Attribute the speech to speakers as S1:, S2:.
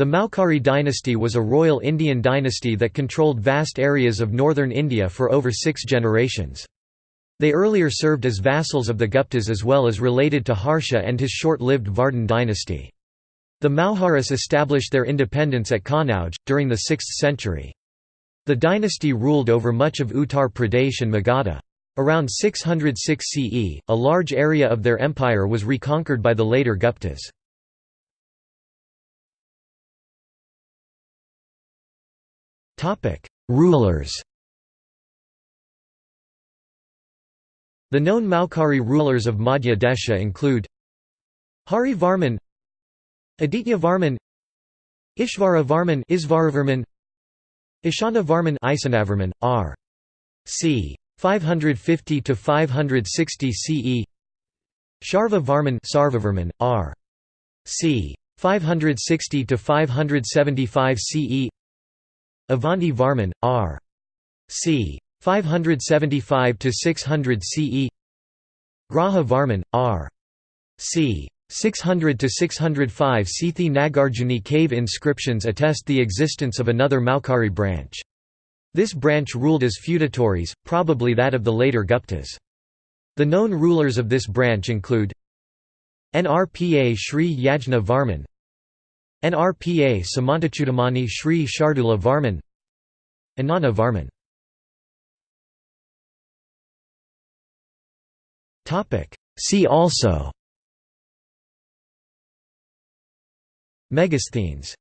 S1: The Maukhari dynasty was a royal Indian dynasty that controlled vast areas of northern India for over six generations. They earlier served as vassals of the Guptas as well as related to Harsha and his short-lived Vardhan dynasty. The Maukharis established their independence at Kannauj, during the 6th century. The dynasty ruled over much of Uttar Pradesh and Magadha. Around 606 CE, a large area of their empire was reconquered by the later Guptas. Rulers The known Maukhari rulers of Madhya Desha include Hari Varman Aditya Varman Ishvara Varman Isvaravarman Ishana Varman Isanavarman, R. c. 550 to 560 CE Sharva Varman Sarvavarman, R. c. 560 to 575 CE Avanti Varman, R. c. 575 to 600 CE Graha Varman R. C. 600 to 605 Sethi Nagarjuni cave inscriptions attest the existence of another Maukhari branch. This branch ruled as feudatories probably that of the later Guptas. The known rulers of this branch include Nrpa Sri Yajna Varman Nrpa Samantachudamani Sri Shardula Varman Anana Varman. See also. Megasthenes